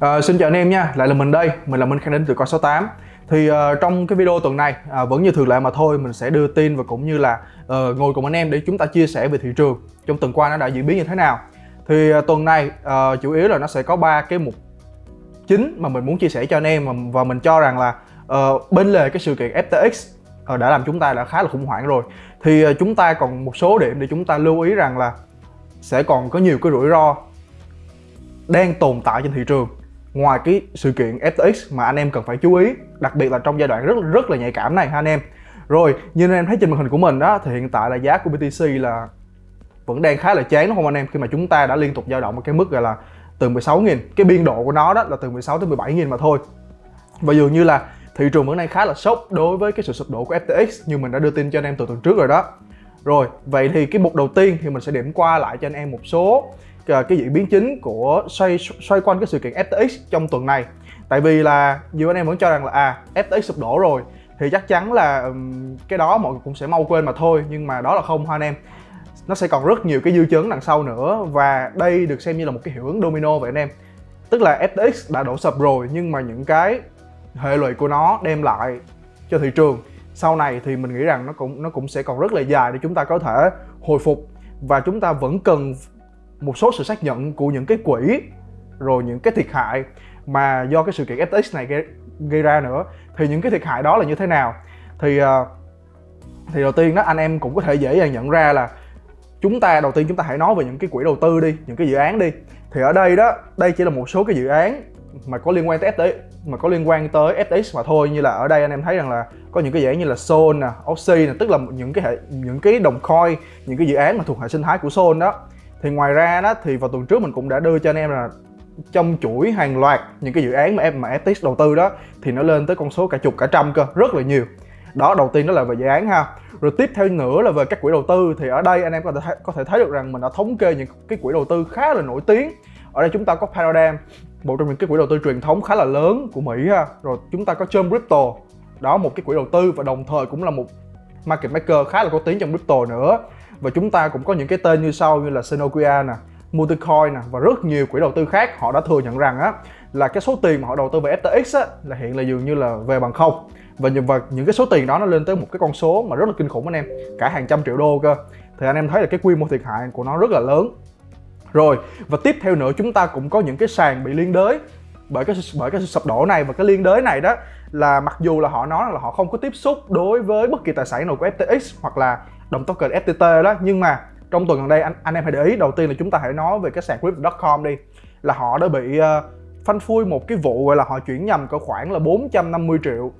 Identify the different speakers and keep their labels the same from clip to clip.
Speaker 1: À, xin chào anh em nha, lại là mình đây, mình là Minh Khang đến từ Coi 68 Thì uh, trong cái video tuần này, uh, vẫn như thường lệ mà thôi, mình sẽ đưa tin và cũng như là uh, ngồi cùng anh em để chúng ta chia sẻ về thị trường Trong tuần qua nó đã diễn biến như thế nào. Thì uh, tuần này uh, chủ yếu là nó sẽ có ba cái mục chính mà mình muốn chia sẻ cho anh em Và mình cho rằng là uh, bên lề cái sự kiện FTX uh, đã làm chúng ta đã khá là khủng hoảng rồi. Thì uh, chúng ta còn một số điểm để chúng ta lưu ý rằng là sẽ còn có nhiều cái rủi ro đang tồn tại trên thị trường ngoài cái sự kiện FTX mà anh em cần phải chú ý, đặc biệt là trong giai đoạn rất rất là nhạy cảm này ha anh em. Rồi, như anh em thấy trên màn hình của mình đó, thì hiện tại là giá của BTC là vẫn đang khá là chán, đúng không anh em? Khi mà chúng ta đã liên tục dao động ở cái mức gọi là từ 16.000 cái biên độ của nó đó là từ 16 tới 17.000 mà thôi. Và dường như là thị trường vẫn đang khá là sốc đối với cái sự sụp đổ của FTX như mình đã đưa tin cho anh em từ tuần trước rồi đó. Rồi, vậy thì cái mục đầu tiên thì mình sẽ điểm qua lại cho anh em một số Ờ, cái diễn biến chính của xoay xoay quanh cái sự kiện FTX trong tuần này. Tại vì là nhiều anh em vẫn cho rằng là à FTX sụp đổ rồi thì chắc chắn là um, cái đó mọi người cũng sẽ mau quên mà thôi nhưng mà đó là không hoa anh em. Nó sẽ còn rất nhiều cái dư chấn đằng sau nữa và đây được xem như là một cái hiệu ứng domino vậy anh em. Tức là FTX đã đổ sập rồi nhưng mà những cái hệ lụy của nó đem lại cho thị trường. Sau này thì mình nghĩ rằng nó cũng nó cũng sẽ còn rất là dài để chúng ta có thể hồi phục và chúng ta vẫn cần một số sự xác nhận của những cái quỹ rồi những cái thiệt hại mà do cái sự kiện FTX này gây, gây ra nữa. Thì những cái thiệt hại đó là như thế nào? Thì ờ, thì đầu tiên đó anh em cũng có thể dễ dàng nhận ra là chúng ta đầu tiên chúng ta hãy nói về những cái quỹ đầu tư đi những cái dự án đi. Thì ở đây đó đây chỉ là một số cái dự án mà có liên quan tới FTX mà có liên quan tới FTX mà thôi. Như là ở đây anh em thấy rằng là có những cái dự án như là Sol nè, Oxy nè tức là những cái hệ những cái đồng coin những cái dự án mà thuộc hệ sinh thái của Sol đó thì ngoài ra đó, thì vào tuần trước mình cũng đã đưa cho anh em là trong chuỗi hàng loạt những cái dự án mà em, mà FTX đầu tư đó, thì nó lên tới con số cả chục, cả trăm cơ, rất là nhiều. Đó, đầu tiên đó là về dự án ha. Rồi tiếp theo nữa là về các quỹ đầu tư. Thì ở đây anh em có thể có thể thấy được rằng mình đã thống kê những cái quỹ đầu tư khá là nổi tiếng. Ở đây chúng ta có Paradigm, một trong những cái quỹ đầu tư truyền thống khá là lớn của Mỹ ha. Rồi chúng ta có Chum Crypto, đó, một cái quỹ đầu tư và đồng thời cũng là một market maker khá là có tiếng trong crypto nữa và chúng ta cũng có những cái tên như sau như là Senokia nè Multicoin nè và rất nhiều quỹ đầu tư khác họ đã thừa nhận rằng á là cái số tiền mà họ đầu tư về FTX á là hiện là dường như là về bằng không. Và những, và những cái số tiền đó nó lên tới một cái con số mà rất là kinh khủng anh em cả hàng trăm triệu đô cơ. Thì anh em thấy là cái quy mô thiệt hại của nó rất là lớn. Rồi và tiếp theo nữa chúng ta cũng có những cái sàn bị liên đới. Bởi cái bởi cái sập đổ này và cái liên đới này đó là mặc dù là họ nói là họ không có tiếp xúc đối với bất kỳ tài sản nào của FTX hoặc là đồng token FTT đó. Nhưng mà trong tuần gần đây anh anh em hãy để ý đầu tiên là chúng ta hãy nói về cái sàn crypto.com đi. Là họ đã bị uh, phanh phui một cái vụ gọi là họ chuyển nhầm có khoảng là 450 triệu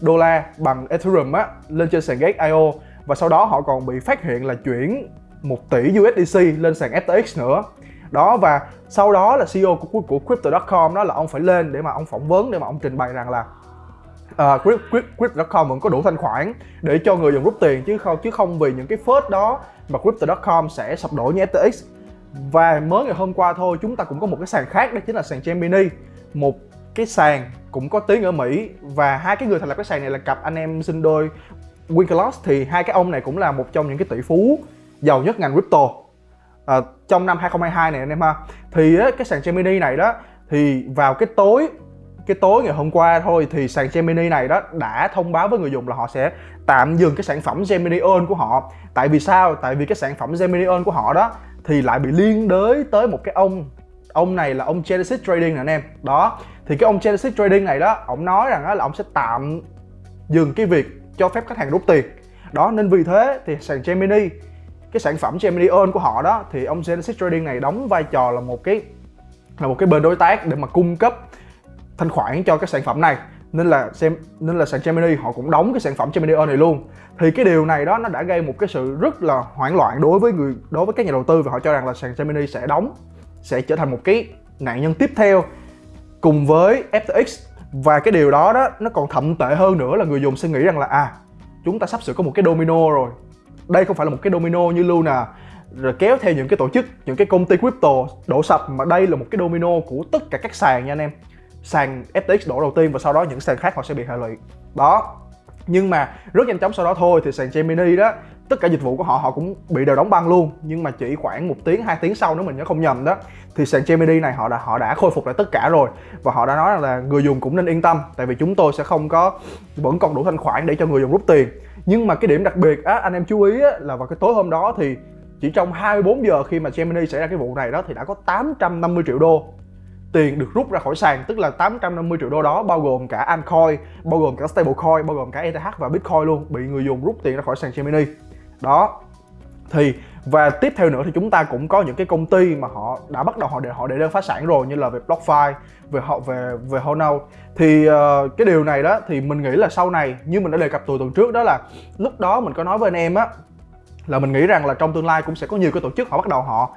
Speaker 1: đô la bằng Ethereum á lên trên sàn Gate.io và sau đó họ còn bị phát hiện là chuyển 1 tỷ USDC lên sàn FTX nữa. Đó và sau đó là CEO của, của crypto.com đó là ông phải lên để mà ông phỏng vấn để mà ông trình bày rằng là À, uh, crypto.com vẫn có đủ thanh khoản để cho người dùng rút tiền chứ không chứ không vì những cái phớt đó mà crypto.com sẽ sập đổ như FTX và mới ngày hôm qua thôi chúng ta cũng có một cái sàn khác đó chính là sàn Gemini. Một cái sàn cũng có tiếng ở Mỹ và hai cái người thành lập cái sàn này là cặp anh em sinh đôi Winklevoss. Thì hai cái ông này cũng là một trong những cái tỷ phú giàu nhất ngành crypto. À, trong năm 2022 này anh em ha thì á, cái sàn Gemini này đó thì vào cái tối cái tối ngày hôm qua thôi thì sàn Gemini này đó đã thông báo với người dùng là họ sẽ tạm dừng cái sản phẩm Gemini Earn của họ. Tại vì sao? Tại vì cái sản phẩm Gemini Earn của họ đó thì lại bị liên đới tới một cái ông ông này là ông Genesis Trading nè anh em. Đó, thì cái ông Genesis Trading này đó, ông nói rằng là ông sẽ tạm dừng cái việc cho phép khách hàng rút tiền. Đó, nên vì thế thì sàn Gemini, cái sản phẩm Gemini Earn của họ đó thì ông Genesis Trading này đóng vai trò là một cái, là một cái bên đối tác để mà cung cấp thanh khoản cho cái sản phẩm này. Nên là xem, nên là sàn Gemini họ cũng đóng cái sản phẩm Gemini Earn này luôn. Thì cái điều này đó nó đã gây một cái sự rất là hoảng loạn đối với người, đối với các nhà đầu tư và họ cho rằng là sàn Gemini sẽ đóng, sẽ trở thành một cái nạn nhân tiếp theo cùng với FTX và cái điều đó đó nó còn thậm tệ hơn nữa là người dùng sẽ nghĩ rằng là à chúng ta sắp sửa có một cái domino rồi. Đây không phải là một cái domino như Luna, rồi kéo theo những cái tổ chức, những cái công ty crypto đổ sập, mà đây là một cái domino của tất cả các sàn nha anh em sàn FTX đổ đầu tiên và sau đó những sàn khác họ sẽ bị hệ lụy. Đó. Nhưng mà rất nhanh chóng sau đó thôi thì sàn Gemini đó tất cả dịch vụ của họ họ cũng bị đều đóng băng luôn. Nhưng mà chỉ khoảng một tiếng hai tiếng sau nếu mình nhớ không nhầm đó thì sàn Gemini này họ đã họ đã khôi phục lại tất cả rồi. Và họ đã nói là người dùng cũng nên yên tâm tại vì chúng tôi sẽ không có vẫn còn đủ thanh khoản để cho người dùng rút tiền. Nhưng mà cái điểm đặc biệt á, anh em chú ý á, là vào cái tối hôm đó thì chỉ trong 24 giờ khi mà Gemini xảy ra cái vụ này đó thì đã có 850 triệu đô tiền được rút ra khỏi sàn tức là 850 triệu đô đó bao gồm cả altcoin bao gồm cả stablecoin bao gồm cả ETH và Bitcoin luôn bị người dùng rút tiền ra khỏi sàn Gemini đó thì và tiếp theo nữa thì chúng ta cũng có những cái công ty mà họ đã bắt đầu họ để họ để đơn phá sản rồi như là về BlockFi về họ về về Honor. thì uh, cái điều này đó thì mình nghĩ là sau này như mình đã đề cập từ tuần trước đó là lúc đó mình có nói với anh em á là mình nghĩ rằng là trong tương lai cũng sẽ có nhiều cái tổ chức họ bắt đầu họ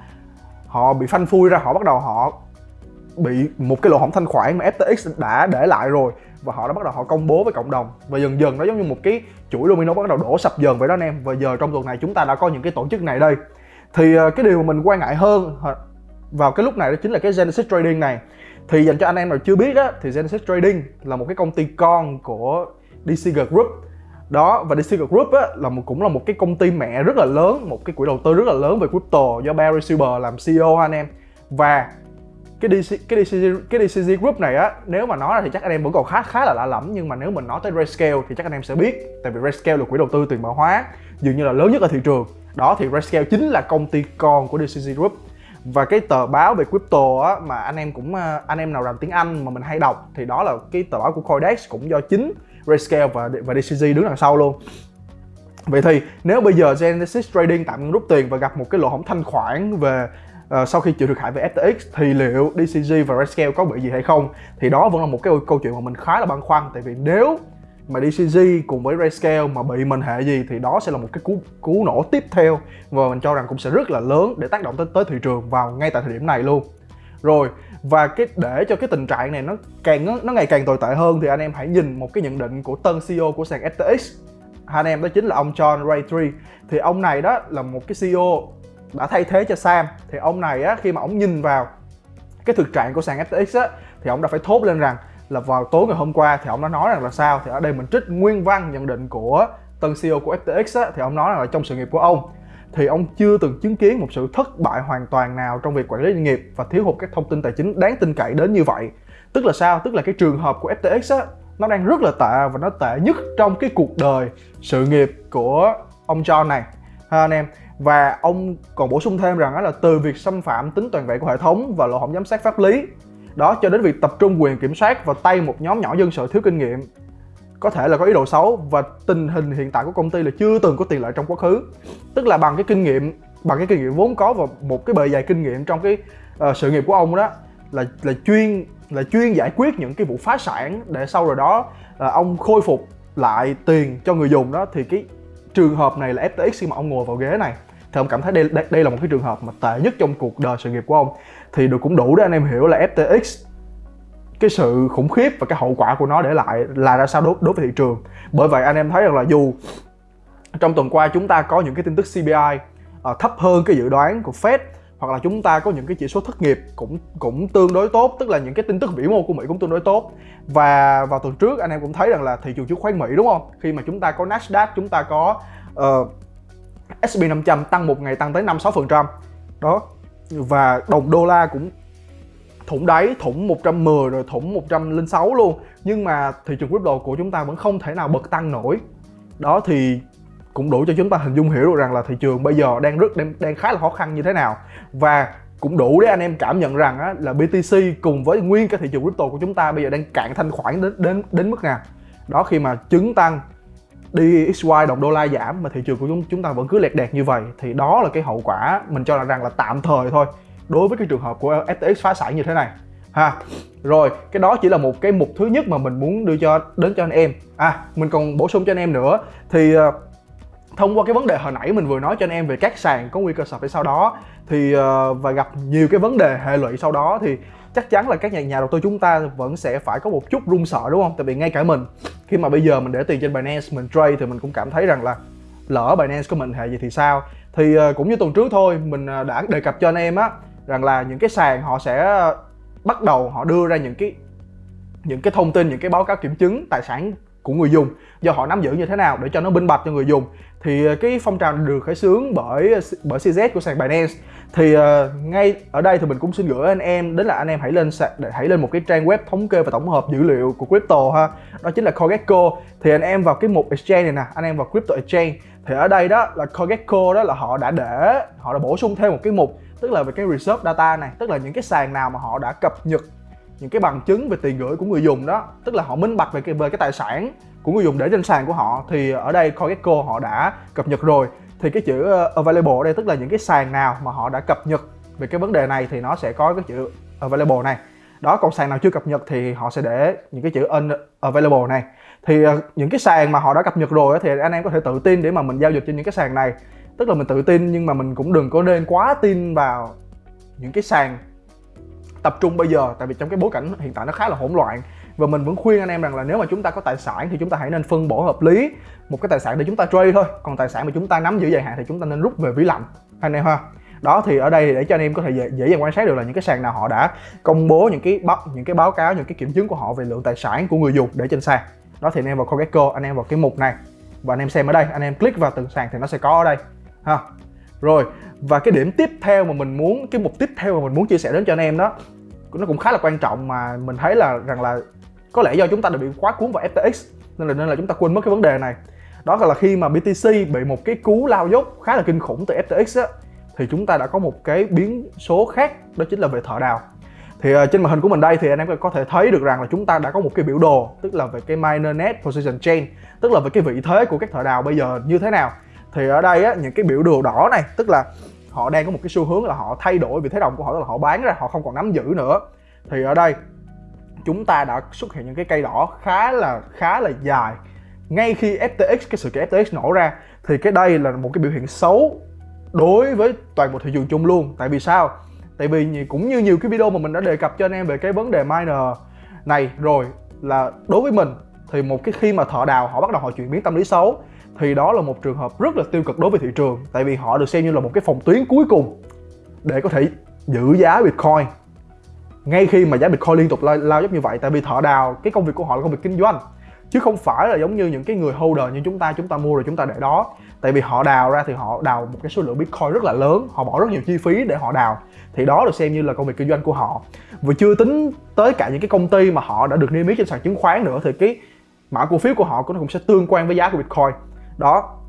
Speaker 1: họ bị phanh phui ra họ bắt đầu họ bị một cái lỗ hổng thanh khoản mà FTX đã để lại rồi. Và họ đã bắt đầu họ công bố với cộng đồng. Và dần dần nó giống như một cái chuỗi domino bắt đầu đổ sập dần vậy đó anh em. Và giờ trong tuần này chúng ta đã có những cái tổ chức này đây. Thì ờ, cái điều mà mình quan ngại hơn vào cái lúc này đó chính là cái Genesis Trading này. Thì dành cho anh em nào chưa biết á thì Genesis Trading là một cái công ty con của DCG Group. Đó và DCG Group á, là một cũng là một cái công ty mẹ rất là lớn một cái quỹ đầu tư rất là lớn về crypto do Barry Silver làm CEO anh em. Và cái DC cái DCG cái DCG Group này á nếu mà nói ra thì chắc anh em vẫn còn khá khá là lạ lẫm nhưng mà nếu mình nói tới Grayscale thì chắc anh em sẽ biết tại vì Grayscale là quỹ đầu tư tiền mã hóa dường như là lớn nhất ở thị trường. Đó thì Grayscale chính là công ty con của DCG Group. Và cái tờ báo về crypto á, mà anh em cũng à, anh em nào làm tiếng Anh mà mình hay đọc thì đó là cái tờ báo của Coindex cũng do chính Grayscale và và DCG đứng đằng sau luôn. Vậy thì nếu bây giờ Genesis Trading tạm rút tiền và gặp một cái lỗ hổng thanh khoản về uh, sau khi chịu thiệt hại về FTX thì liệu DCG và Rescale có bị gì hay không? Thì đó vẫn là một cái câu chuyện mà mình khá là băn khoăn. Tại vì nếu mà DCG cùng với Rescale mà bị mình hệ gì thì đó sẽ là một cái cú cú nổ tiếp theo và mình cho rằng cũng sẽ rất là lớn để tác động tới tới thị trường vào ngay tại thời điểm này luôn. Rồi và cái để cho cái tình trạng này nó càng nó, nó ngày càng tồi tệ hơn thì anh em hãy nhìn một cái nhận định của tân CEO của sàn FTX anh em đó chính là ông John Ray 3 thì ông này đó là một cái CEO đã thay thế cho Sam thì ông này á khi mà ông nhìn vào cái thực trạng của sàn FTX á thì ông đã phải thốt lên rằng là vào tối ngày hôm qua thì ông đã nói rằng là sao? Thì ở đây mình trích nguyên văn nhận định của tân CEO của FTX á, thì ông nói rằng là trong sự nghiệp của ông thì ông chưa từng chứng kiến một sự thất bại hoàn toàn nào trong việc quản lý doanh nghiệp và thiếu hụt các thông tin tài chính đáng tin cậy đến như vậy. Tức là sao? Tức là cái trường hợp của FTX á nó đang rất là tệ và nó tệ nhất trong cái cuộc đời sự nghiệp của ông John này. Ha anh em và ông còn bổ sung thêm rằng là từ việc xâm phạm tính toàn vẹn của hệ thống và lỗ hổng giám sát pháp lý. Đó cho đến việc tập trung quyền kiểm soát vào tay một nhóm nhỏ dân sự thiếu kinh nghiệm. Có thể là có ý đồ xấu và tình hình hiện tại của công ty là chưa từng có tiền lệ trong quá khứ. Tức là bằng cái kinh nghiệm bằng cái kinh nghiệm vốn có và một cái bề dày kinh nghiệm trong cái uh, sự nghiệp của ông đó là là chuyên là chuyên giải quyết những cái vụ phá sản để sau rồi đó uh, ông khôi phục lại tiền cho người dùng đó thì cái trường hợp này là FTX khi mà ông ngồi vào ghế này thì ông cảm thấy đây, đây, đây là một cái trường hợp mà tệ nhất trong cuộc đời sự nghiệp của ông. Thì được cũng đủ để anh em hiểu là FTX cái sự khủng khiếp và cái hậu quả của nó để lại là ra sao đối, đối với thị trường. Bởi vậy anh em thấy rằng là dù trong tuần qua chúng ta có những cái tin tức CPI uh, ờ, thấp hơn cái dự đoán của Fed hoặc là chúng ta có những cái chỉ số thất nghiệp cũng cũng tương đối tốt tức là những cái tin tức vĩ mô của Mỹ cũng tương đối tốt. Và vào tuần trước anh em cũng thấy rằng là thị trường chứng khoán Mỹ đúng không? Khi mà chúng ta có Nasdaq chúng ta có uh, S&P 500 tăng một ngày tăng tới 5 6 phần trăm. Đó. Và đồng đô la cũng thủng đáy thủng 110 rồi thủng 106 luôn. Nhưng mà thị trường crypto của chúng ta vẫn không thể nào bật tăng nổi. Đó thì cũng đủ cho chúng ta hình dung hiểu được rằng là thị trường bây giờ đang rất đang, đang khá là khó khăn như thế nào. Và cũng đủ để anh em cảm nhận rằng á, là BTC cùng với nguyên cái thị trường crypto của chúng ta bây giờ đang cạn thanh khoản đến đến đến mức nào. Đó khi mà chứng tăng DXY đồng đô la giảm mà thị trường của chúng chúng ta vẫn cứ lẹt đẹt như vậy thì đó là cái hậu quả mình cho là rằng là tạm thời thôi đối với cái trường hợp của FTX phá sản như thế này. Ha rồi cái đó chỉ là một cái mục thứ nhất mà mình muốn đưa cho đến cho anh em. À mình còn bổ sung cho anh em nữa thì uh, thông qua cái vấn đề hồi nãy mình vừa nói cho anh em về các sàn có nguy cơ sập hay sau đó thì uh, và gặp nhiều cái vấn đề hệ lụy sau đó thì chắc chắn là các nhà nhà đầu tư chúng ta vẫn sẽ phải có một chút run sợ đúng không? Tại vì ngay cả mình khi mà bây giờ mình để tiền trên Binance mình trade thì mình cũng cảm thấy rằng là lỡ Binance của mình hệ gì thì sao? Thì uh, cũng như tuần trước thôi mình ờ, đã đề cập cho anh em á rằng là những cái sàn họ sẽ bắt đầu họ đưa ra những cái những cái thông tin những cái báo cáo kiểm chứng tài sản của người dùng. Do họ nắm giữ như thế nào để cho nó minh bạch cho người dùng. Thì ờ, cái phong trào được khởi xướng bởi bởi CZ của sàn Binance. Thì uh, ngay ở đây thì mình cũng xin gửi anh em đến là anh em hãy lên để hãy lên một cái trang web thống kê và tổng hợp dữ liệu của crypto ha. Đó chính là CoinGecko thì anh em vào cái mục exchange này nè anh em vào crypto exchange. Thì ở đây đó là CoinGecko đó là họ đã để họ đã bổ sung thêm một cái mục tức là về cái reserve data này tức là những cái sàn nào mà họ đã cập nhật những cái bằng chứng về tiền gửi của người dùng đó. Tức là họ minh bạch về cái về cái tài sản của người dùng để trên sàn của họ. Thì ở đây CoinGecko họ đã cập nhật rồi. Thì cái chữ ờ, available ở đây tức là những cái sàn nào mà họ đã cập nhật về cái vấn đề này thì nó sẽ có cái chữ available này. Đó, còn sàn nào chưa cập nhật thì họ sẽ để những cái chữ unavailable này. Thì ờ, những cái sàn mà họ đã cập nhật rồi thì anh em có thể tự tin để mà mình giao dịch trên những cái sàn này. Tức là mình tự tin nhưng mà mình cũng đừng có nên quá tin vào những cái sàn tập trung bây giờ tại vì trong cái bối cảnh hiện tại nó khá là hỗn loạn. Và mình vẫn khuyên anh em rằng là nếu mà chúng ta có tài sản thì chúng ta hãy nên phân bổ hợp lý. Một cái tài sản để chúng ta trade thôi còn tài sản mà chúng ta nắm giữ dài hạn thì chúng ta nên rút về ví lạnh anh em ha. Đó thì ở đây để cho anh em có thể dễ, dễ dàng quan sát được là những cái sàn nào họ đã công bố những cái báo những cái báo cáo những cái kiểm chứng của họ về lượng tài sản của người dùng để trên sàn. Đó thì anh em vào CoinGecko anh em vào cái mục này. Và anh em xem ở đây anh em click vào từng sàn thì nó sẽ có ở đây ha. Rồi và cái điểm tiếp theo mà mình muốn cái mục tiếp theo mà mình muốn chia sẻ đến cho anh em đó nó cũng khá là quan trọng mà mình thấy là rằng là có lẽ do chúng ta đã bị quá cuốn vào FTX nên là nên là chúng ta quên mất cái vấn đề này. Đó là khi mà BTC bị một cái cú lao dốc khá là kinh khủng từ FTX á thì chúng ta đã có một cái biến số khác đó chính là về thợ đào. Thì uh, trên màn hình của mình đây thì anh em có thể thấy được rằng là chúng ta đã có một cái biểu đồ tức là về cái miner net Position Chain tức là về cái vị thế của các thợ đào bây giờ như thế nào. Thì ở đây á, những cái biểu đồ đỏ này tức là họ đang có một cái xu hướng là họ thay đổi vị thế đồng của họ, tức là họ bán ra, họ không còn nắm giữ nữa. Thì ở đây, chúng ta đã xuất hiện những cái cây đỏ khá là khá là dài. Ngay khi FTX cái sự kiện FTX nổ ra, thì cái đây là một cái biểu hiện xấu đối với toàn bộ thị trường chung luôn. Tại vì sao? Tại vì cũng như nhiều cái video mà mình đã đề cập cho anh em về cái vấn đề miner này, rồi là đối với mình, thì một cái khi mà thợ đào, họ bắt đầu họ chuyển biến tâm lý xấu thì đó là một trường hợp rất là tiêu cực đối với thị trường tại vì họ được xem như là một cái phòng tuyến cuối cùng để có thể giữ giá Bitcoin. Ngay khi mà giá Bitcoin liên tục lao, lao dốc như vậy tại vì thợ đào cái công việc của họ là công việc kinh doanh chứ không phải là giống như những cái người holder như chúng ta chúng ta mua rồi chúng ta để đó. Tại vì họ đào ra thì họ đào một cái số lượng bitcoin rất là lớn họ bỏ rất nhiều chi phí để họ đào. Thì đó được xem như là công việc kinh doanh của họ. Và chưa tính tới cả những cái công ty mà họ đã được niêm yết trên sàn chứng khoán nữa thì cái mã cổ phiếu của họ cũng sẽ tương quan với giá của bitcoin đó.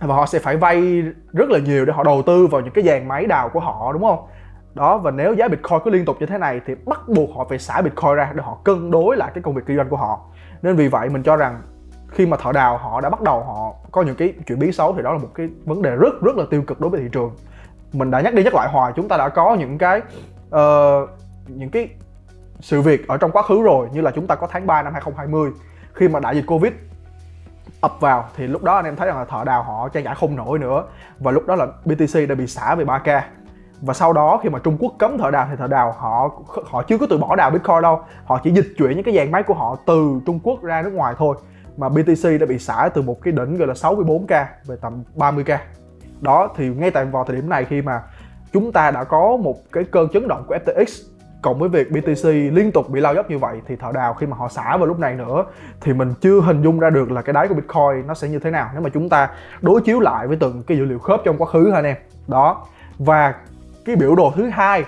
Speaker 1: Và họ sẽ phải vay rất là nhiều để họ đầu tư vào những cái dàn máy đào của họ đúng không? Đó và nếu giá bitcoin cứ liên tục như thế này thì bắt buộc họ phải xả bitcoin ra để họ cân đối lại cái công việc kinh doanh của họ. Nên vì vậy mình cho rằng khi mà thợ đào họ đã bắt đầu họ có những cái chuyển biến xấu thì đó là một cái vấn đề rất rất là tiêu cực đối với thị trường. Mình đã nhắc đi nhắc lại hoài chúng ta đã có những cái uh, những cái sự việc ở trong quá khứ rồi như là chúng ta có tháng 3 năm 2020 khi mà đại dịch Covid ập vào, thì lúc đó anh em thấy rằng là thợ đào họ trang trải không nổi nữa. Và lúc đó là BTC đã bị xả về 3k và sau đó khi mà Trung Quốc cấm thợ đào thì thợ đào họ họ chưa có từ bỏ đào Bitcoin đâu. Họ chỉ dịch chuyển những cái dàn máy của họ từ Trung Quốc ra nước ngoài thôi. Mà BTC đã bị xả từ một cái đỉnh gọi là 64k về tầm 30k đó, thì ngay tại vào thời điểm này khi mà chúng ta đã có một cái cơn chấn động của FTX cộng với việc BTC liên tục bị lao dốc như vậy thì thợ đào khi mà họ xả vào lúc này nữa thì mình chưa hình dung ra được là cái đáy của Bitcoin nó sẽ như thế nào. Nếu mà chúng ta đối chiếu lại với từng cái dữ liệu khớp trong quá khứ ha anh em. Đó. Và cái biểu đồ thứ hai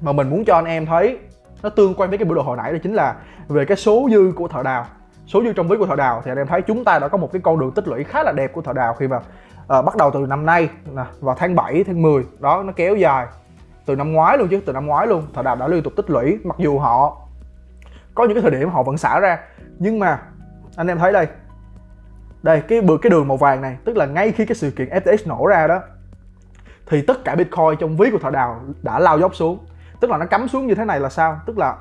Speaker 1: mà mình muốn cho anh em thấy nó tương quan với cái biểu đồ hồi nãy đó chính là về cái số dư của thợ đào. Số dư trong ví của thợ đào thì anh em thấy chúng ta đã có một cái con đường tích lũy khá là đẹp của thợ đào khi mà uh, bắt đầu từ năm nay nè vào tháng 7 tháng 10 đó nó kéo dài từ năm ngoái luôn chứ, từ năm ngoái luôn. Thợ đào đã liên tục tích lũy, mặc dù họ có những cái thời điểm họ vẫn xả ra. Nhưng mà, anh em thấy đây. Đây, cái cái đường màu vàng này, tức là ngay khi cái sự kiện FTX nổ ra đó, thì tất cả bitcoin trong ví của thợ đào đã lao dốc xuống. Tức là nó cắm xuống như thế này là sao? Tức là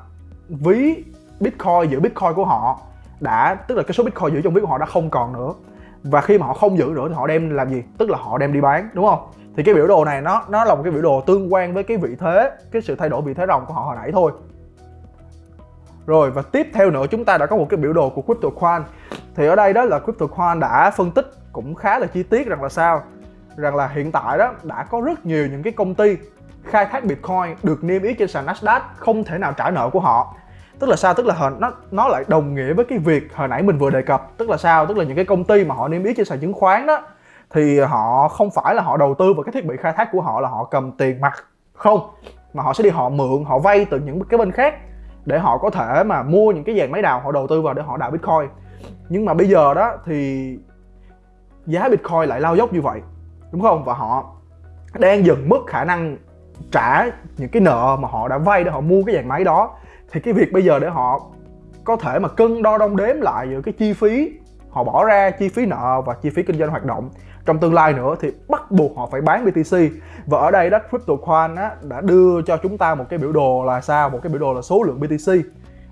Speaker 1: ví bitcoin giữ bitcoin của họ đã tức là cái số bitcoin giữ trong ví của họ đã không còn nữa và khi mà họ không giữ nữa thì họ đem làm gì? Tức là họ đem đi bán, đúng không? Thì cái biểu đồ này nó nó là một cái biểu đồ tương quan với cái vị thế, cái sự thay đổi vị thế ròng của họ hồi nãy thôi. Rồi, và tiếp theo nữa, chúng ta đã có một cái biểu đồ của CryptoQuant thì ở đây đó là CryptoQuant đã phân tích cũng khá là chi tiết rằng là sao? Rằng là hiện tại đó đã có rất nhiều những cái công ty khai thác Bitcoin được niêm yết trên sàn Nasdaq không thể nào trả nợ của họ tức là sao? Tức là nó nó lại đồng nghĩa với cái việc hồi nãy mình vừa đề cập. Tức là sao? Tức là những cái công ty mà họ niêm yết trên sàn chứng khoán đó, thì họ không phải là họ đầu tư vào cái thiết bị khai thác của họ là họ cầm tiền mặt. Không. Mà họ sẽ đi họ mượn, họ vay từ những cái bên khác để họ có thể mà mua những cái dàn máy đào họ đầu tư vào để họ đào bitcoin. Nhưng mà bây giờ đó thì giá bitcoin lại lao dốc như vậy. Đúng không? Và họ đang dần mất khả năng trả những cái nợ mà họ đã vay để họ mua cái dàn máy đó thì cái việc bây giờ để họ có thể mà cân đo đong đếm lại giữa cái chi phí họ bỏ ra chi phí nợ và chi phí kinh doanh hoạt động. Trong tương lai nữa thì bắt buộc họ phải bán BTC và ở đây đó CryptoQuan á, đã đưa cho chúng ta một cái biểu đồ là sao? Một cái biểu đồ là số lượng BTC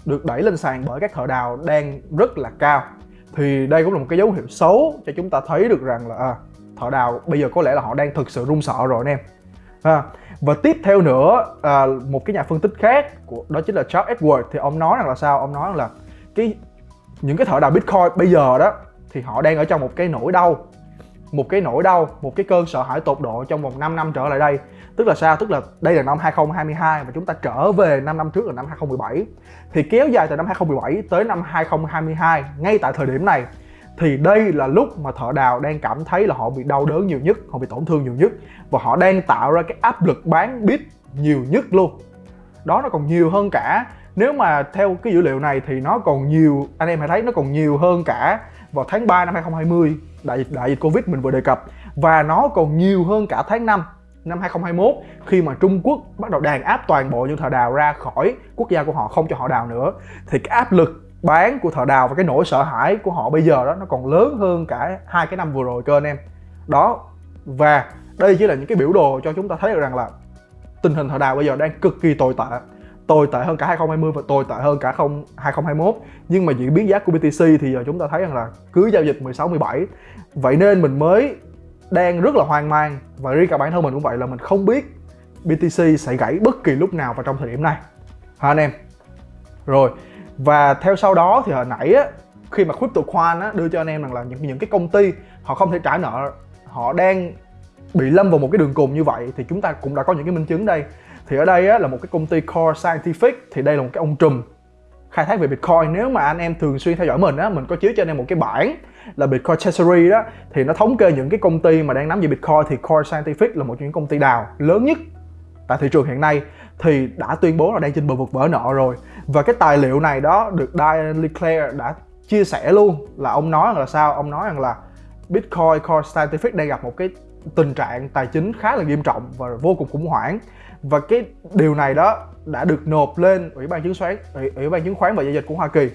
Speaker 1: được đẩy lên sàn bởi các thợ đào đang rất là cao. Thì đây cũng là một cái dấu hiệu xấu cho chúng ta thấy được rằng là à, thợ đào bây giờ có lẽ là họ đang thực sự run sợ rồi anh em. À, và tiếp theo nữa à, một cái nhà phân tích khác của đó chính là Charles Edward thì ông nói rằng là sao ông nói rằng là cái những cái thợ đào Bitcoin bây giờ đó thì họ đang ở trong một cái nỗi đau một cái nỗi đau, một cái cơn sợ hãi tột độ trong vòng 5 năm trở lại đây. Tức là sao? Tức là đây là năm 2022 và chúng ta trở về 5 năm trước là năm 2017. Thì kéo dài từ năm 2017 tới năm 2022, ngay tại thời điểm này thì đây là lúc mà thợ đào đang cảm thấy là họ bị đau đớn nhiều nhất, họ bị tổn thương nhiều nhất. Và họ đang tạo ra cái áp lực bán bit nhiều nhất luôn. Đó nó còn nhiều hơn cả nếu mà theo cái dữ liệu này thì nó còn nhiều anh em hãy thấy nó còn nhiều hơn cả vào tháng 3 năm 2020 đại dịch đại dịch Covid mình vừa đề cập. Và nó còn nhiều hơn cả tháng 5 năm 2021 khi mà Trung Quốc bắt đầu đàn áp toàn bộ những thợ đào ra khỏi quốc gia của họ không cho họ đào nữa. Thì cái áp lực bán của thợ đào và cái nỗi sợ hãi của họ bây giờ đó nó còn lớn hơn cả hai cái năm vừa rồi cơ anh em. Đó, và đây chỉ là những cái biểu đồ cho chúng ta thấy được rằng là tình hình thợ đào bây giờ đang cực kỳ tồi tệ tồi tệ hơn cả 2020 và tồi tệ hơn cả 2021 nhưng mà diễn biến giá của BTC thì giờ chúng ta thấy rằng là cứ giao dịch 16 17 vậy nên mình mới đang rất là hoang mang và riêng cả bản thân mình cũng vậy là mình không biết BTC sẽ gãy bất kỳ lúc nào vào trong thời điểm này. Hả anh em? Rồi và theo sau đó thì hồi nãy á khi mà CryptoQuan á đưa cho anh em rằng là những những cái công ty họ không thể trả nợ họ đang bị lâm vào một cái đường cùng như vậy thì chúng ta cũng đã có những cái minh chứng đây. Thì ở đây á, là một cái công ty Core Scientific thì đây là một cái ông trùm khai thác về Bitcoin. Nếu mà anh em thường xuyên theo dõi mình á mình có chiếu cho anh em một cái bảng là Bitcoin Treasury đó thì nó thống kê những cái công ty mà đang nắm giữ Bitcoin. Thì Core Scientific là một trong những công ty đào lớn nhất tại thị trường hiện nay thì đã tuyên bố là đang trên bờ vực vỡ nợ rồi. Và cái tài liệu này đó được Diane Leclerc đã chia sẻ luôn là ông nói là sao? Ông nói rằng là Bitcoin Core Scientific đang gặp một cái tình trạng tài chính khá là nghiêm trọng và vô cùng khủng hoảng. Và cái điều này đó đã được nộp lên ủy ban chứng khoán ủy, ủy ban chứng khoán và giao dịch của Hoa Kỳ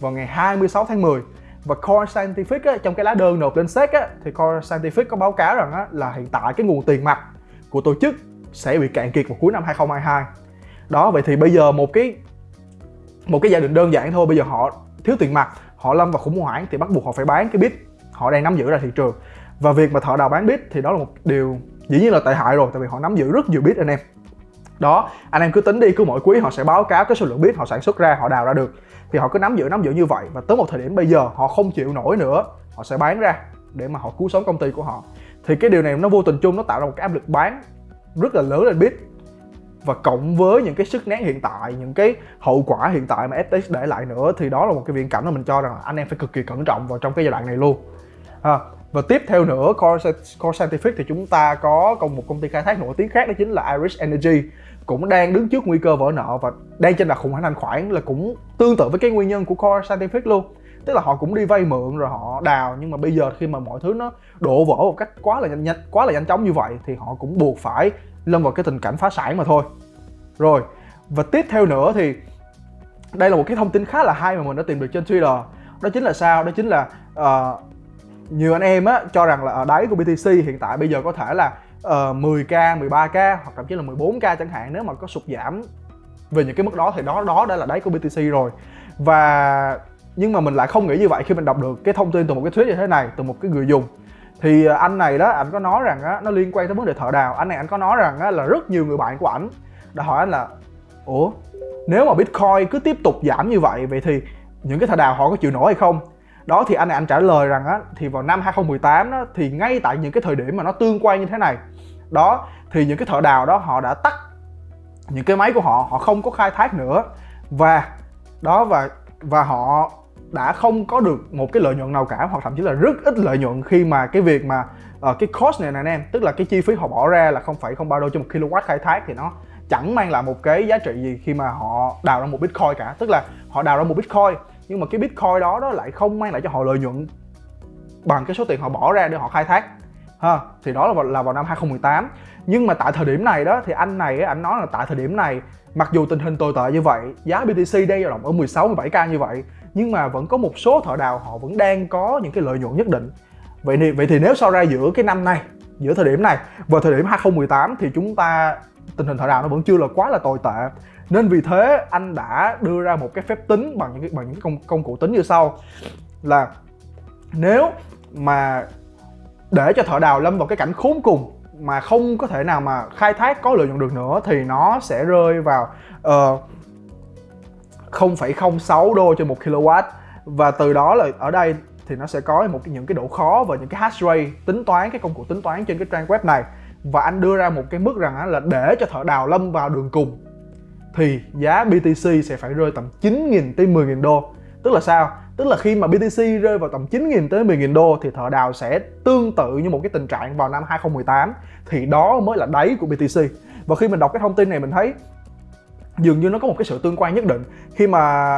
Speaker 1: vào ngày 26 tháng 10 và Core Scientific á, trong cái lá đơn nộp lên SEC á, thì Core Scientific có báo cáo rằng á, là hiện tại cái nguồn tiền mặt của tổ chức sẽ bị cạn kiệt vào cuối năm 2022 đó, vậy thì bây giờ một cái một cái gia đình đơn giản thôi, bây giờ họ thiếu tiền mặt, họ lâm vào khủng hoảng thì bắt buộc họ phải bán cái bit. Họ đang nắm giữ ra thị trường. Và việc mà thợ đào bán bit thì đó là một điều dĩ nhiên là tệ hại rồi, tại vì họ nắm giữ rất nhiều bit anh em. Đó, anh em cứ tính đi, cứ mỗi quý họ sẽ báo cáo cái số lượng bit họ sản xuất ra, họ đào ra được. Thì họ cứ nắm giữ nắm giữ như vậy và tới một thời điểm bây giờ họ không chịu nổi nữa, họ sẽ bán ra để mà họ cứu sống công ty của họ. Thì cái điều này nó vô tình chung, nó tạo ra một cái áp lực bán rất là lớn lên bit và cộng với những cái sức nén hiện tại những cái hậu quả hiện tại mà FTX để lại nữa thì đó là một cái viễn cảnh mà mình cho rằng là anh em phải cực kỳ cẩn trọng vào trong cái giai đoạn này luôn. À, và tiếp theo nữa Core, Core Scientific thì chúng ta có một công ty khai thác nổi tiếng khác đó chính là Irish Energy. Cũng đang đứng trước nguy cơ vỡ nợ và đang trên đà khủng hoảng thanh khoản là cũng tương tự với cái nguyên nhân của Core Scientific luôn tức là họ cũng đi vay mượn rồi họ đào nhưng mà bây giờ khi mà mọi thứ nó đổ vỡ một cách quá là nhanh, nhanh quá là nhanh chóng như vậy thì họ cũng buộc phải lâm vào cái tình cảnh phá sản mà thôi. Rồi và tiếp theo nữa thì đây là một cái thông tin khá là hay mà mình đã tìm được trên Twitter. Đó chính là sao? Đó chính là uh, nhiều anh em á cho rằng là ở đáy của BTC hiện tại bây giờ có thể là uh, 10k 13k hoặc thậm chí là 14k chẳng hạn nếu mà có sụt giảm về những cái mức đó thì đó đó đã là đáy của BTC rồi. Và nhưng mà mình lại không nghĩ như vậy khi mình đọc được cái thông tin từ một cái thuyết như thế này, từ một cái người dùng. Thì à, anh này đó anh có nói rằng á, nó liên quan tới vấn đề thợ đào. Anh này anh có nói rằng á, là rất nhiều người bạn của ảnh đã hỏi anh là, ủa, nếu mà bitcoin cứ tiếp tục giảm như vậy vậy thì những cái thợ đào họ có chịu nổi hay không? Đó, thì anh này anh trả lời rằng á, thì vào năm 2018 đó, thì ngay tại những cái thời điểm mà nó tương quan như thế này, đó, thì những cái thợ đào đó họ đã tắt những cái máy của họ họ không có khai thác nữa. Và, đó, và và họ đã không có được một cái lợi nhuận nào cả hoặc thậm chí là rất ít lợi nhuận khi mà cái việc mà uh, cái cost này nè anh em tức là cái chi phí họ bỏ ra là không phải không bao đô cho một kW khai thác thì nó chẳng mang lại một cái giá trị gì khi mà họ đào ra một bitcoin cả. Tức là họ đào ra một bitcoin nhưng mà cái bitcoin đó đó lại không mang lại cho họ lợi nhuận bằng cái số tiền họ bỏ ra để họ khai thác. Ha thì đó là vào, là vào năm 2018 nhưng mà tại thời điểm này đó thì anh này anh nói là tại thời điểm này mặc dù tình hình tồi tệ như vậy giá BTC đang dao động ở 16 17k như vậy nhưng mà vẫn có một số thợ đào họ vẫn đang có những cái lợi nhuận nhất định. Vậy thì vậy thì nếu so ra giữa cái năm này giữa thời điểm này và thời điểm 2018 thì chúng ta tình hình thợ đào nó vẫn chưa là quá là tồi tệ. Nên vì thế anh đã đưa ra một cái phép tính bằng những cái bằng những công công cụ tính như sau. Là nếu mà để cho thợ đào lâm vào cái cảnh khốn cùng mà không có thể nào mà khai thác có lợi nhuận được nữa thì nó sẽ rơi vào uh, 0,06 đô cho một kW và từ đó là ở đây thì nó sẽ có một những cái độ khó và những cái hash rate tính toán cái công cụ tính toán trên cái trang web này. Và anh đưa ra một cái mức rằng là để cho thợ đào lâm vào đường cùng thì giá BTC sẽ phải rơi tầm 9.000 tới 10.000 đô. Tức là sao? Tức là khi mà BTC rơi vào tầm 9.000 tới 10.000 đô thì thợ đào sẽ tương tự như một cái tình trạng vào năm 2018 thì đó mới là đáy của BTC và khi mình đọc cái thông tin này mình thấy dường như nó có một cái sự tương quan nhất định. Khi mà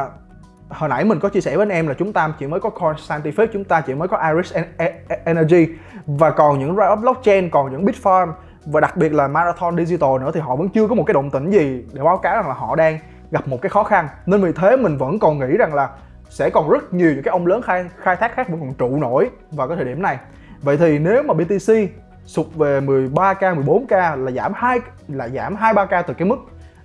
Speaker 1: hồi nãy mình có chia sẻ với anh em là chúng ta chỉ mới có Core Scientific, chúng ta chỉ mới có Iris e- e- Energy và còn những Riot Blockchain, còn những Bitfarm và đặc biệt là Marathon Digital nữa thì họ vẫn chưa có một cái động tĩnh gì để báo cáo rằng là họ đang gặp một cái khó khăn. Nên vì thế mình vẫn còn nghĩ rằng là sẽ còn rất nhiều những cái ông lớn khai khai thác khác vẫn còn trụ nổi vào cái thời điểm này. Vậy thì nếu mà BTC sụt về 13k 14k là giảm hai là giảm 2 3k từ cái mức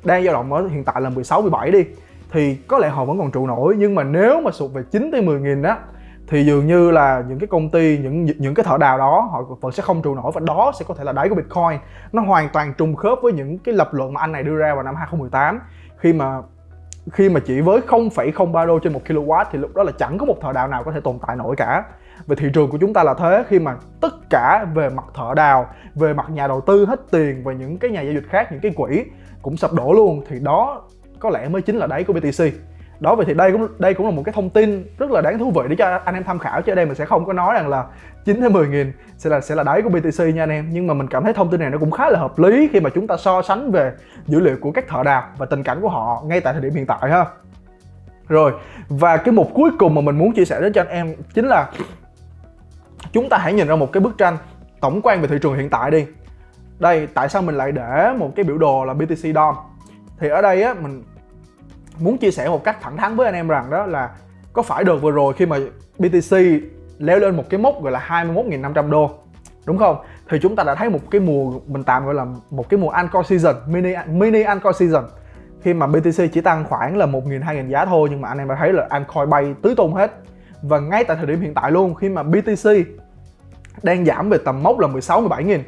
Speaker 1: đang dao động ở hiện tại là 16 17 đi thì có lẽ họ vẫn còn trụ nổi. Nhưng mà nếu mà sụt về 9 tới 10 nghìn á thì dường như là những cái công ty những những cái thợ đào đó họ vẫn sẽ không trụ nổi và đó sẽ có thể là đáy của Bitcoin. Nó hoàn toàn trùng khớp với những cái lập luận mà anh này đưa ra vào năm 2018 khi mà khi mà chỉ với 0,03 đô trên một kW thì lúc đó là chẳng có một thợ đào nào có thể tồn tại nổi cả. Về thị trường của chúng ta là thế khi mà tất cả về mặt thợ đào về mặt nhà đầu tư hết tiền và những cái nhà giao dịch khác những cái quỹ cũng sập đổ luôn. Thì đó có lẽ mới chính là đáy của BTC đó, vậy thì đây cũng đây cũng là một cái thông tin rất là đáng thú vị để cho anh em tham khảo, chứ ở đây mình sẽ không có nói rằng là 9 đến 10 nghìn sẽ là sẽ là đáy của BTC nha anh em. Nhưng mà mình cảm thấy thông tin này nó cũng khá là hợp lý khi mà chúng ta so sánh về dữ liệu của các thợ đào và tình cảnh của họ ngay tại thời điểm hiện tại ha. Rồi, và cái mục cuối cùng mà mình muốn chia sẻ đến cho anh em chính là chúng ta hãy nhìn ra một cái bức tranh tổng quan về thị trường hiện tại đi đây, tại sao mình lại để một cái biểu đồ là BTC DOM? Thì ở đây á, mình muốn chia sẻ một cách thẳng thắn với anh em rằng đó là có phải được vừa rồi khi mà BTC leo lên một cái mốc gọi là 21.500 đô? Đúng không? Thì chúng ta đã thấy một cái mùa, mình tạm gọi là một cái mùa anchor season, mini mini anchor season. Khi mà BTC chỉ tăng khoảng là 1.000 2.000 giá thôi, nhưng mà anh em đã thấy là Ancore bay tứ tung hết. Và ngay tại thời điểm hiện tại luôn, khi mà BTC đang giảm về tầm mốc là 16 17 nghìn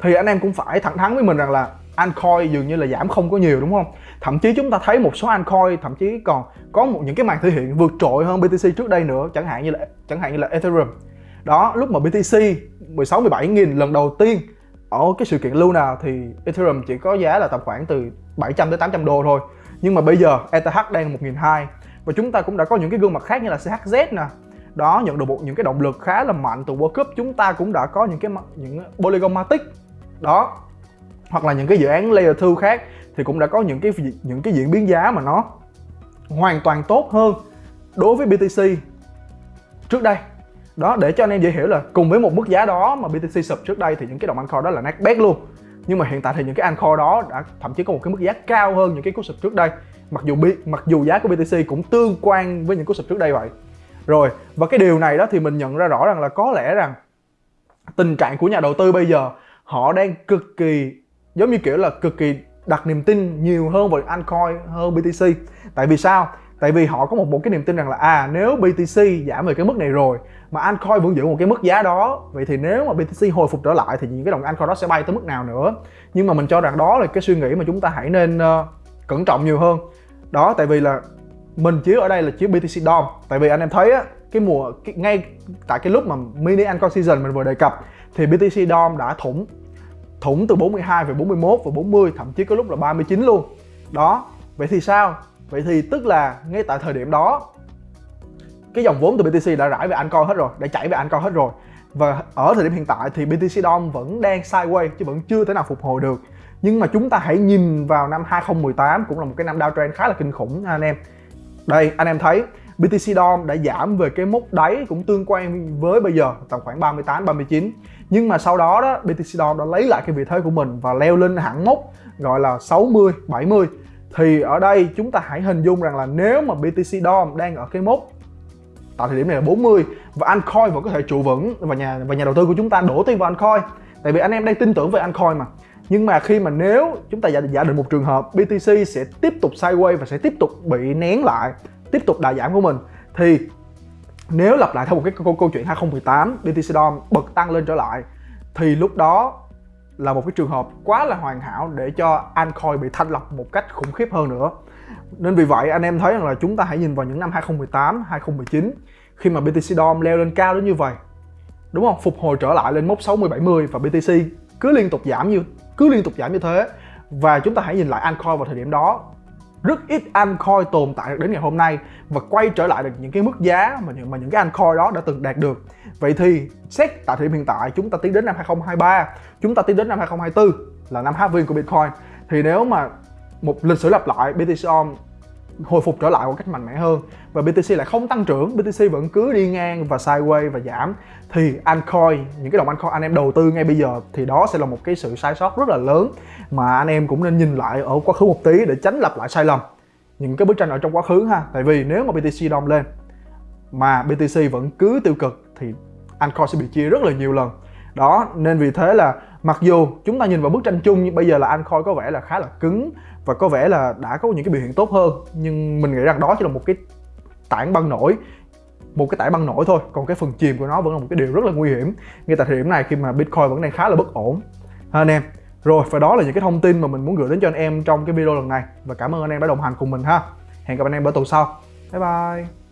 Speaker 1: thì anh em cũng phải thẳng thắn với mình rằng là altcoin dường như là giảm không có nhiều, đúng không? Thậm chí chúng ta thấy một số altcoin thậm chí còn có một những cái màn thể hiện vượt trội hơn BTC trước đây nữa, chẳng hạn như là, chẳng hạn như là Ethereum. Đó, lúc mà BTC 16 17 nghìn lần đầu tiên ở cái sự kiện Luna thì Ethereum chỉ có giá là tầm khoảng từ 700 tới 800 đô thôi. Nhưng mà bây giờ ETH đang 1.200 và chúng ta cũng đã có những cái gương mặt khác như là CHZ nè. Đó, nhận được một những cái động lực khá là mạnh từ World Cup. Chúng ta cũng đã có những cái những Polygon Matic đó. Hoặc là những cái dự án layer 2 khác thì cũng đã có những cái những cái diễn biến giá mà nó hoàn toàn tốt hơn đối với BTC trước đây. Đó, để cho anh em dễ hiểu là cùng với một mức giá đó mà BTC sụp trước đây thì những cái đồng kho đó là nát bét luôn. Nhưng mà hiện tại thì những cái Ancore đó đã thậm chí có một cái mức giá cao hơn những cái cú sụp trước đây. Mặc dù mặc dù giá của BTC cũng tương quan với những cú sụp trước đây vậy. Rồi, và cái điều này đó thì mình nhận ra rõ rằng là có lẽ rằng tình trạng của nhà đầu tư bây giờ họ đang cực kỳ giống như kiểu là cực kỳ đặt niềm tin nhiều hơn vào altcoin hơn BTC tại vì sao? Tại vì họ có một một cái niềm tin rằng là à nếu BTC giảm về cái mức này rồi mà altcoin vẫn giữ một cái mức giá đó vậy thì nếu mà BTC hồi phục trở lại thì những cái đồng altcoin đó sẽ bay tới mức nào nữa? Nhưng mà mình cho rằng đó là cái suy nghĩ mà chúng ta hãy nên uh, cẩn trọng nhiều hơn. Đó tại vì là mình chiếu ở đây là chiếu BTC DOM. Tại vì anh em thấy á cái mùa cái, ngay tại cái lúc mà mini altcoin season mình vừa đề cập thì BTC DOM đã thủng thủng từ 42 về 41 và 40 thậm chí có lúc là 39 luôn. Đó, vậy thì sao? Vậy thì tức là ngay tại thời điểm đó, cái dòng vốn từ BTC đã rải về Ancoin hết rồi, đã chảy về Ancoin hết rồi. Và ở thời điểm hiện tại thì BTC DOM vẫn đang sideways chứ vẫn chưa thể nào phục hồi được. Nhưng mà chúng ta hãy nhìn vào năm 2018 cũng là một cái năm downtrend khá là kinh khủng, anh em. Đây, anh em thấy BTC DOM đã giảm về cái mốc đáy cũng tương quan với bây giờ, tầm khoảng 38 39 nhưng mà sau đó đó BTC DOM đã lấy lại cái vị thế của mình và leo lên hẳn mốc gọi là 60 70 thì ở đây chúng ta hãy hình dung rằng là nếu mà BTC DOM đang ở cái mốc tại thời điểm này là 40 và Ancoin vẫn có thể trụ vững và nhà và nhà đầu tư của chúng ta đổ tiền vào Ancoin. Tại vì anh em đang tin tưởng về Ancoin mà. Nhưng mà khi mà nếu chúng ta giả, giả định một trường hợp BTC sẽ tiếp tục sideways và sẽ tiếp tục bị nén lại tiếp tục đà giảm của mình thì nếu lặp lại theo một cái câu, câu chuyện 2018 BTC DOM bật tăng lên trở lại thì lúc đó là một cái trường hợp quá là hoàn hảo để cho altcoin bị thanh lọc một cách khủng khiếp hơn nữa. Nên vì vậy anh em thấy rằng là chúng ta hãy nhìn vào những năm 2018, 2019 khi mà BTC DOM leo lên cao đến như vậy đúng không? Phục hồi trở lại lên mốc 60 70 và BTC cứ liên tục giảm như cứ liên tục giảm như thế. Và chúng ta hãy nhìn lại altcoin vào thời điểm đó rất ít Ancoin tồn tại được đến ngày hôm nay và quay trở lại được những cái mức giá mà những mà những cái Ancoin đó đã từng đạt được. Vậy thì xét tại thời điểm hiện tại, chúng ta tiến đến năm 2023 chúng ta tiến đến năm 2024 là năm halving của Bitcoin. Thì nếu mà một lịch sử lặp lại BTC hồi phục trở lại một cách mạnh mẽ hơn. Và BTC lại không tăng trưởng BTC vẫn cứ đi ngang và sideways và giảm. Thì Ancoin, những cái đồng Ancoin anh em đầu tư ngay bây giờ, thì đó sẽ là một cái sự sai sót rất là lớn mà anh em cũng nên nhìn lại ở quá khứ một tí để tránh lặp lại sai lầm. Những cái bức tranh ở trong quá khứ ha, tại vì nếu mà BTC đông lên mà BTC vẫn cứ tiêu cực thì Ancoin sẽ bị chia rất là nhiều lần. Đó, nên vì thế là mặc dù chúng ta nhìn vào bức tranh chung, nhưng bây giờ là Ancoin có vẻ là khá là cứng và có vẻ là đã có những cái biểu hiện tốt hơn. Nhưng mình nghĩ rằng đó chỉ là một cái tảng băng nổi, một cái tảng băng nổi thôi. Còn cái phần chìm của nó vẫn là một cái điều rất là nguy hiểm. Ngay tại thời điểm này khi mà bitcoin vẫn đang khá là bất ổn. Ha, anh em. Rồi, và đó là những cái thông tin mà mình muốn gửi đến cho anh em trong cái video lần này. Và cảm ơn anh em đã đồng hành cùng mình ha. Hẹn gặp anh em ở tuần sau. Bye bye.